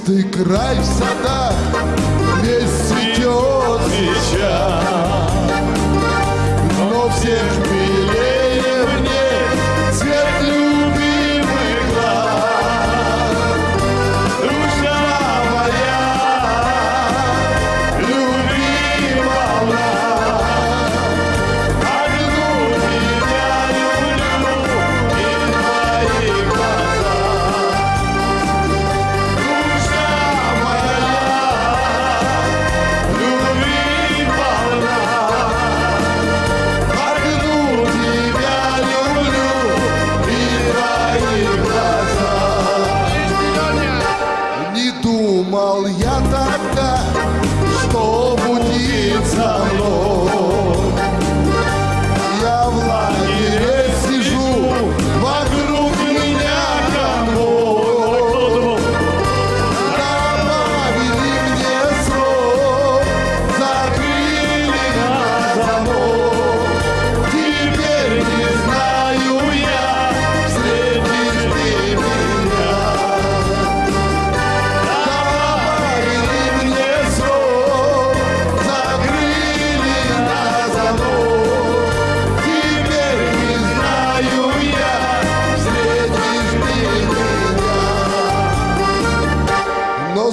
чистый край в садах.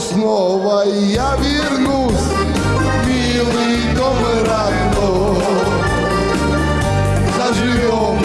снова я вернусь, милый дом родной. Заживем